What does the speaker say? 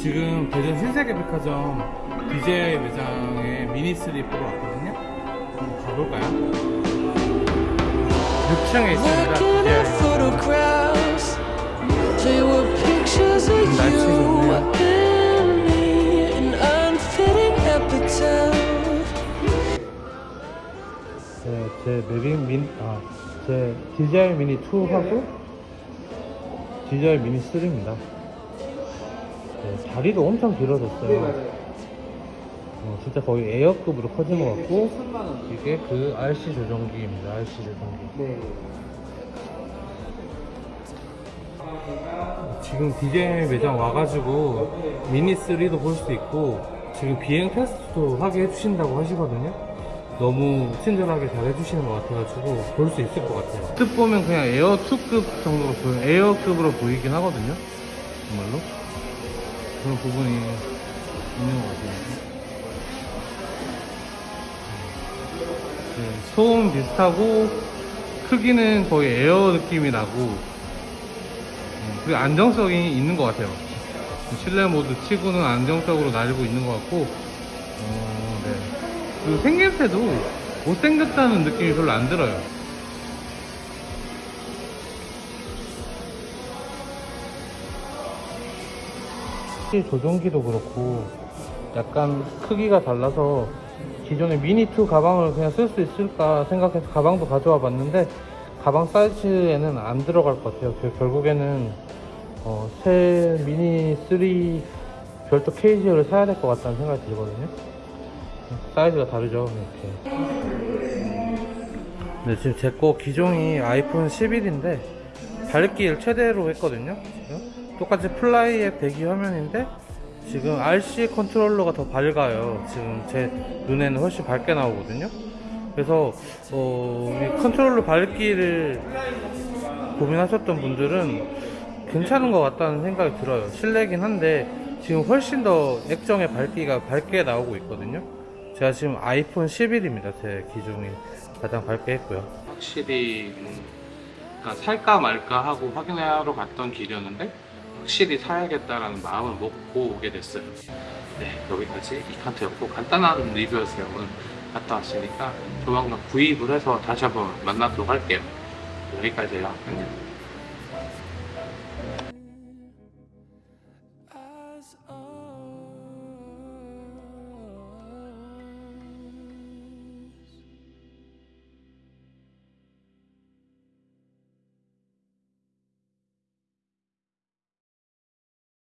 지금 대전 신세계백화점 DJI 매장에 미니3 보러 왔거든요. 한번 가볼까요? 6층에 있습니다. Looking at DJI. photographs, they were pictures of 날 you 찍었네요. and me, an unfitting epitaph. 네, 제 매빅 민, 아, 제 DJI 미니 2하고 DJI 미니 3입니다. 네, 다리도 엄청 길어졌어요. 어, 진짜 거의 에어급으로 커진 것 같고 이게 그 RC 조정기입니다. RC 조정기. 지금 DJI 매장 와가지고 미니 3도 볼 수 있고 지금 비행 테스트도 하게 해주신다고 하시거든요. 너무 친절하게 잘 해주시는 것 같아가지고 볼 수 있을 것 같아요. 언뜻 보면 그냥 에어 2급 정도로 에어급으로 보이긴 하거든요. 정말로 그런 부분이 있는 것 같아요. 네, 소음 비슷하고 크기는 거의 에어 느낌이 나고 음, 그리고 안정성이 있는 것 같아요. 실내 모드 치고는 안정적으로 날고 있는 것 같고, 어, 네. 그리고 생김새도 못생겼다는 느낌이 별로 안 들어요. 시 조종기도 그렇고 약간 크기가 달라서 기존의 미니2 가방을 그냥 쓸 수 있을까 생각해서 가방도 가져와 봤는데 가방 사이즈에는 안 들어갈 것 같아요. 그 결국에는 어, 새 미니 3 별도 케이지를 사야 될 것 같다는 생각이 들거든요. 사이즈가 다르죠, 이렇게. 네, 지금 제 거 기종이 아이폰 11인데 밝기를 최대로 했거든요. 지금. 똑같이 플라이 앱 대기 화면인데 지금 RC 컨트롤러가 더 밝아요. 지금 제 눈에는 훨씬 밝게 나오거든요. 그래서 어, 이 컨트롤러 밝기를 고민하셨던 분들은 괜찮은 것 같다는 생각이 들어요. 실내긴 한데 지금 훨씬 더 액정의 밝기가 밝게 나오고 있거든요. 제가 지금 아이폰 11입니다. 제 기종이 가장 밝게 했고요. 확실히 음, 그러니까 살까 말까 하고 확인하러 갔던 길이었는데 확실히 사야겠다라는 마음을 먹고 오게 됐어요. 네, 여기까지 이칸트였고 간단한 리뷰였어요. 오늘 갔다 왔으니까 조만간 구입을 해서 다시 한번 만나도록 할게요. 여기까지예요. 안녕.